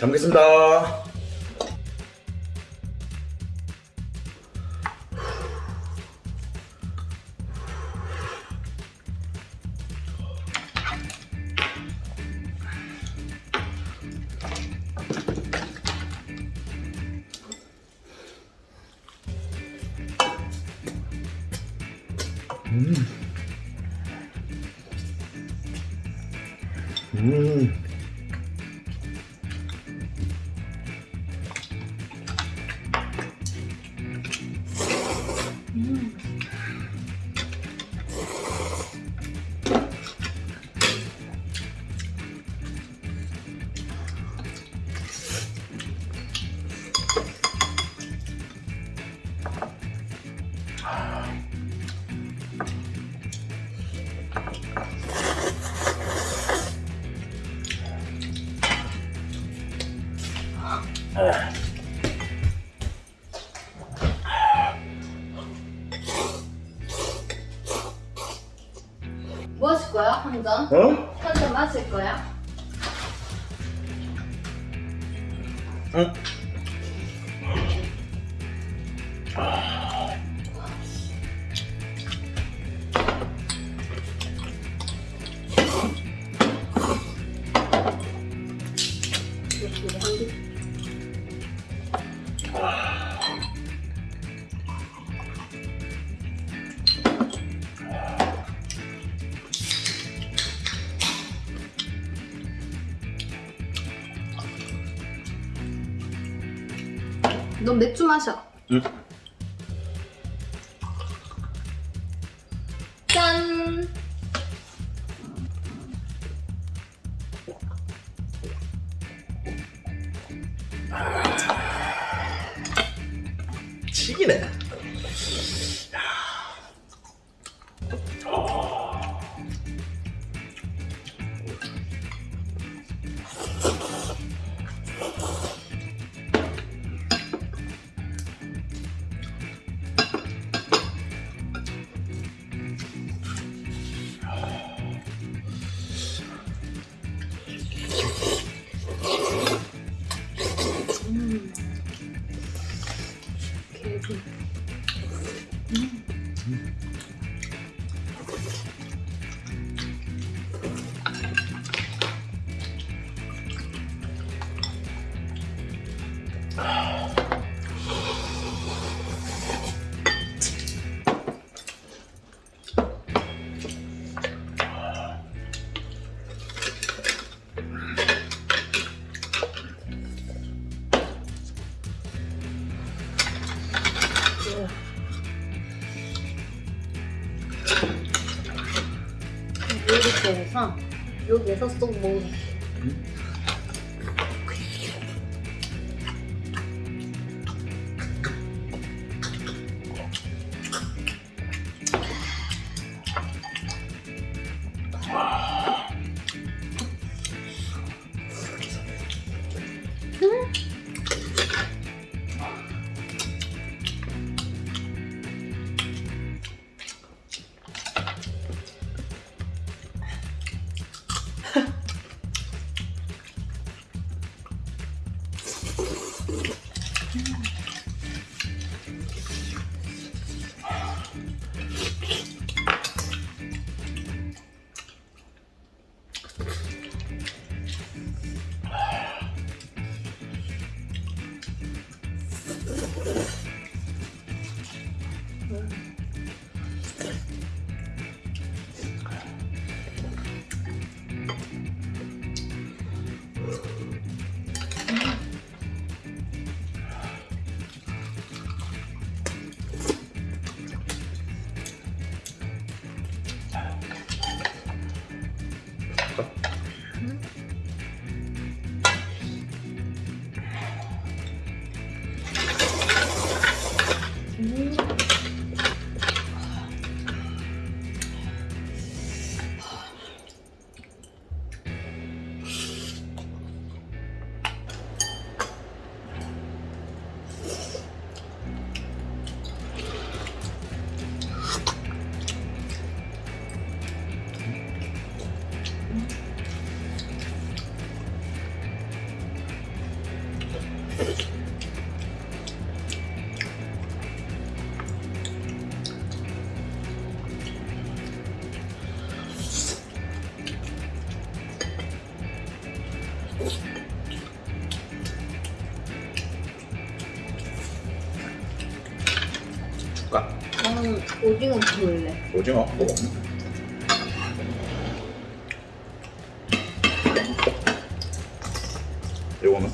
잘 먹겠습니다. 뭐 하실 거야? 한 잔? 어? 한 잔 마실 거야? 응. 넌 맥주 마셔. 응. 해서 여기에서 쏙 먹는 줄까? 오징어 먹을래. 오징어 먹어. 이거는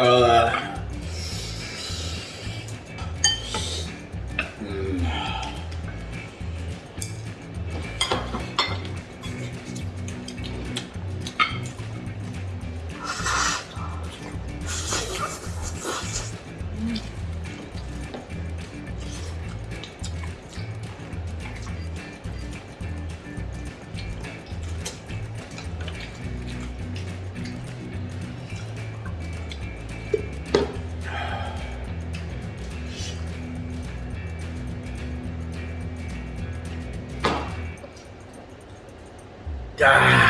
Uh, 야.